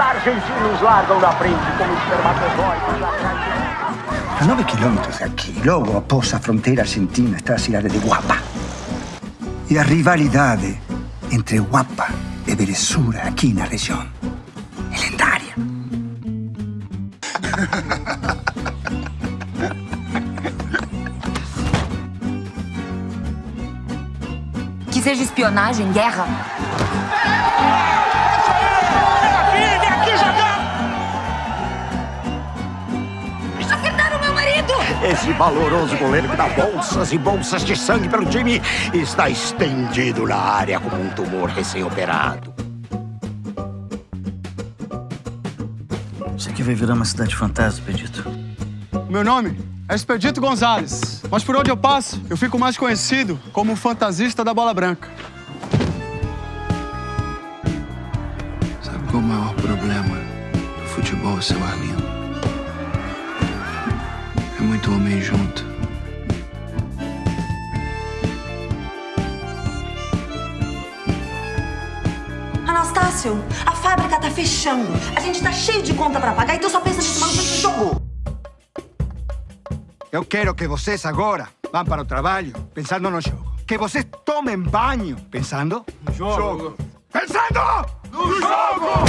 argentinos largam na frente como espermatozoides atrás A 9 quilômetros daqui, logo após a fronteira argentina, está a cidade de Guapa. E a rivalidade entre Guapa e Veresura aqui na região é lendária. Que seja espionagem, guerra. Esse valoroso goleiro que dá bolsas e bolsas de sangue pelo time está estendido na área como um tumor recém-operado. Isso aqui vai virar uma cidade fantasma, Pedito. Meu nome é Expedito Gonzalez, mas por onde eu passo, eu fico mais conhecido como o fantasista da bola branca. Sabe qual é o maior problema do futebol, seu Arlindo? É muito homem junto. Anastácio, a fábrica tá fechando. A gente tá cheio de conta pra pagar, então só pensa nesse maluco de jogo. Eu quero que vocês agora vão para o trabalho pensando no jogo. Que vocês tomem banho pensando no jogo. Pensando no jogo!